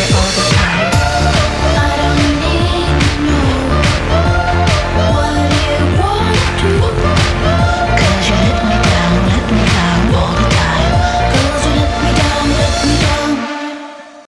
all the